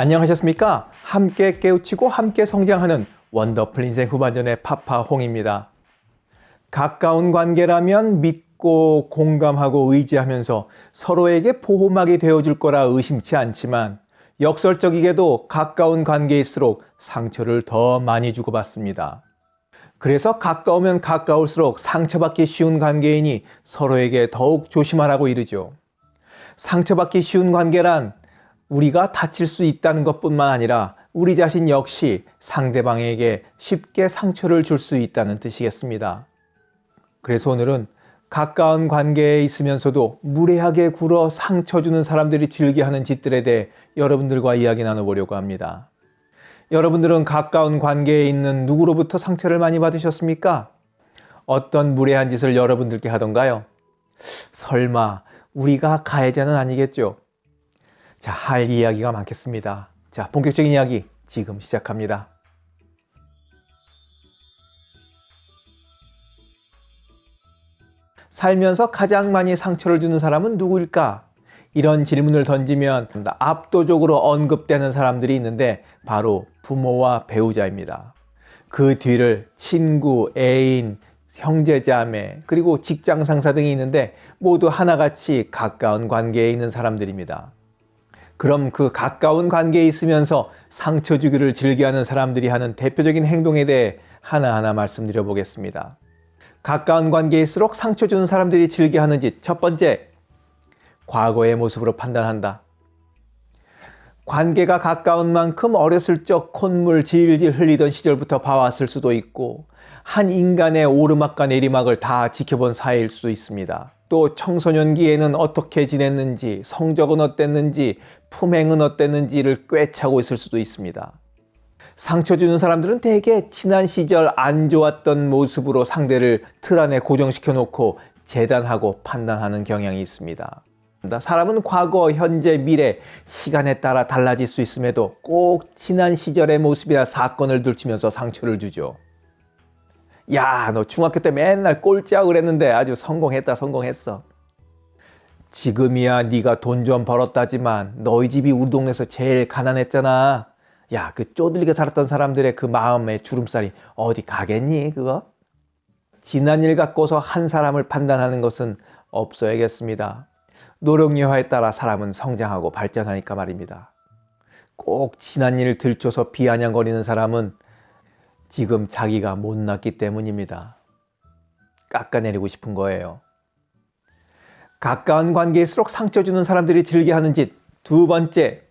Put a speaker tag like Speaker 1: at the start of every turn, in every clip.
Speaker 1: 안녕하셨습니까? 함께 깨우치고 함께 성장하는 원더풀 인생 후반전의 파파홍입니다. 가까운 관계라면 믿고 공감하고 의지하면서 서로에게 보호막이 되어줄 거라 의심치 않지만 역설적이게도 가까운 관계일수록 상처를 더 많이 주고받습니다. 그래서 가까우면 가까울수록 상처받기 쉬운 관계이니 서로에게 더욱 조심하라고 이르죠. 상처받기 쉬운 관계란 우리가 다칠 수 있다는 것뿐만 아니라 우리 자신 역시 상대방에게 쉽게 상처를 줄 수 있다는 뜻이겠습니다. 그래서 오늘은 가까운 관계에 있으면서도 무례하게 굴어 상처 주는 사람들이 즐겨 하는 짓들에 대해 여러분들과 이야기 나눠보려고 합니다. 여러분들은 가까운 관계에 있는 누구로부터 상처를 많이 받으셨습니까? 어떤 무례한 짓을 여러분들께 하던가요? 설마 우리가 가해자는 아니겠죠? 자, 할 이야기가 많겠습니다. 자, 본격적인 이야기 지금 시작합니다. 살면서 가장 많이 상처를 주는 사람은 누구일까? 이런 질문을 던지면 압도적으로 언급되는 사람들이 있는데 바로 부모와 배우자입니다. 그 뒤를 친구, 애인, 형제자매, 그리고 직장 상사 등이 있는데 모두 하나같이 가까운 관계에 있는 사람들입니다. 그럼 그 가까운 관계에 있으면서 상처 주기를 즐겨하는 사람들이 하는 대표적인 행동에 대해 하나하나 말씀드려 보겠습니다. 가까운 관계일수록 상처 주는 사람들이 즐겨하는 짓 첫 번째, 과거의 모습으로 판단한다. 관계가 가까운 만큼 어렸을 적 콧물 질질 흘리던 시절부터 봐왔을 수도 있고 한 인간의 오르막과 내리막을 다 지켜본 사이일 수 있습니다. 또 청소년기에는 어떻게 지냈는지, 성적은 어땠는지, 품행은 어땠는지를 꿰차고 있을 수도 있습니다. 상처 주는 사람들은 대개 지난 시절 안 좋았던 모습으로 상대를 틀 안에 고정시켜 놓고 재단하고 판단하는 경향이 있습니다. 사람은 과거, 현재, 미래, 시간에 따라 달라질 수 있음에도 꼭 지난 시절의 모습이나 사건을 들추면서 상처를 주죠. 야, 너 중학교 때 맨날 꼴찌하고 그랬는데 아주 성공했다, 성공했어. 지금이야 네가 돈 좀 벌었다지만 너희 집이 우리 동네에서 제일 가난했잖아. 야, 그 쪼들리게 살았던 사람들의 그 마음의 주름살이 어디 가겠니, 그거? 지난 일 갖고서 한 사람을 판단하는 것은 없어야겠습니다. 노력 여하에 따라 사람은 성장하고 발전하니까 말입니다. 꼭 지난 일을 들춰서 비아냥거리는 사람은 지금 자기가 못났기 때문입니다. 깎아내리고 싶은 거예요. 가까운 관계일수록 상처 주는 사람들이 즐겨 하는 짓. 두 번째,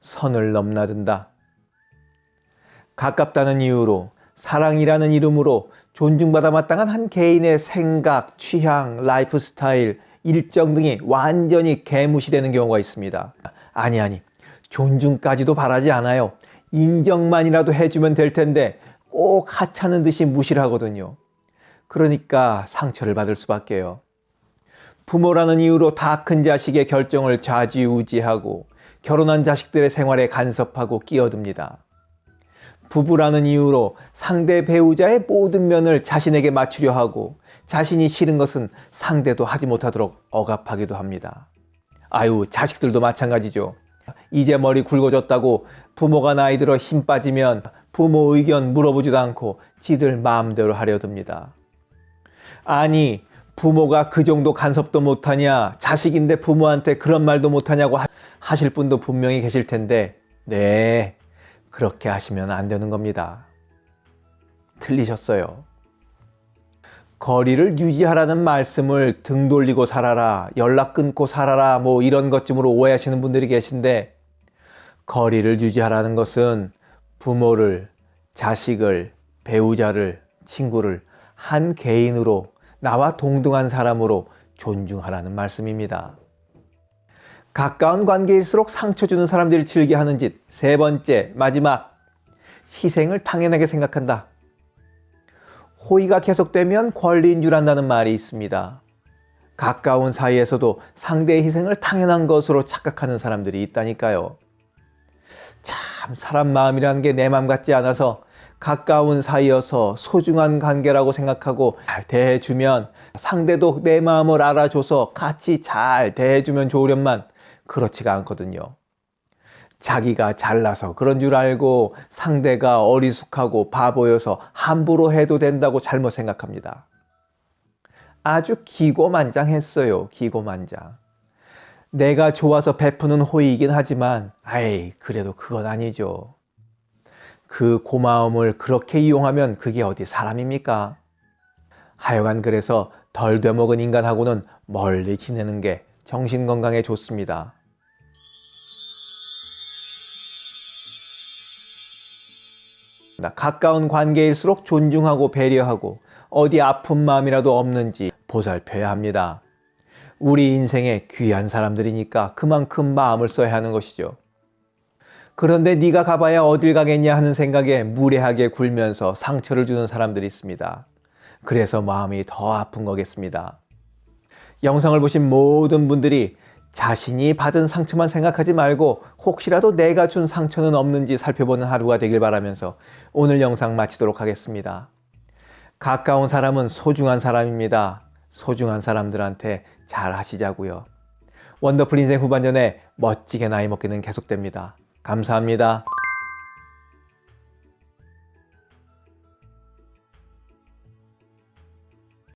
Speaker 1: 선을 넘나든다. 가깝다는 이유로 사랑이라는 이름으로 존중받아 마땅한 한 개인의 생각, 취향, 라이프 스타일, 일정 등이 완전히 개무시되는 경우가 있습니다. 아니 아니 존중까지도 바라지 않아요. 인정만이라도 해주면 될 텐데 꼭 하찮은 듯이 무시를 하거든요. 그러니까 상처를 받을 수밖에요. 부모라는 이유로 다 큰 자식의 결정을 좌지우지하고 결혼한 자식들의 생활에 간섭하고 끼어듭니다. 부부라는 이유로 상대 배우자의 모든 면을 자신에게 맞추려 하고 자신이 싫은 것은 상대도 하지 못하도록 억압하기도 합니다. 아유 자식들도 마찬가지죠. 이제 머리 굵어졌다고 부모가 나이 들어 힘 빠지면 부모 의견 물어보지도 않고 지들 마음대로 하려 듭니다. 아니 부모가 그 정도 간섭도 못하냐 자식인데 부모한테 그런 말도 못하냐고 하실 분도 분명히 계실 텐데 네 그렇게 하시면 안 되는 겁니다. 틀리셨어요. 거리를 유지하라는 말씀을 등 돌리고 살아라, 연락 끊고 살아라, 뭐 이런 것쯤으로 오해하시는 분들이 계신데, 거리를 유지하라는 것은 부모를, 자식을, 배우자를, 친구를 한 개인으로 나와 동등한 사람으로 존중하라는 말씀입니다. 가까운 관계일수록 상처 주는 사람들이 즐겨 하는 짓. 세 번째, 마지막. 희생을 당연하게 생각한다. 호의가 계속되면 권리인 줄 안다는 말이 있습니다. 가까운 사이에서도 상대의 희생을 당연한 것으로 착각하는 사람들이 있다니까요. 참 사람 마음이라는 게 내 마음 같지 않아서 가까운 사이여서 소중한 관계라고 생각하고 잘 대해주면 상대도 내 마음을 알아줘서 같이 잘 대해주면 좋으련만 그렇지가 않거든요. 자기가 잘나서 그런 줄 알고 상대가 어리숙하고 바보여서 함부로 해도 된다고 잘못 생각합니다. 아주 기고만장했어요. 기고만장. 내가 좋아서 베푸는 호의이긴 하지만 아이 그래도 그건 아니죠. 그 고마움을 그렇게 이용하면 그게 어디 사람입니까? 하여간 그래서 덜 되먹은 인간하고는 멀리 지내는 게 정신 건강에 좋습니다. 나 가까운 관계일수록 존중하고 배려하고 어디 아픈 마음이라도 없는지 보살펴야 합니다. 우리 인생에 귀한 사람들이니까 그만큼 마음을 써야 하는 것이죠. 그런데 네가 가봐야 어딜 가겠냐 하는 생각에 무례하게 굴면서 상처를 주는 사람들이 있습니다. 그래서 마음이 더 아픈 거겠습니다. 영상을 보신 모든 분들이 자신이 받은 상처만 생각하지 말고 혹시라도 내가 준 상처는 없는지 살펴보는 하루가 되길 바라면서 오늘 영상 마치도록 하겠습니다. 가까운 사람은 소중한 사람입니다. 소중한 사람들한테 잘 하시자고요. 원더풀 인생 후반전에 멋지게 나이 먹기는 계속됩니다. 감사합니다.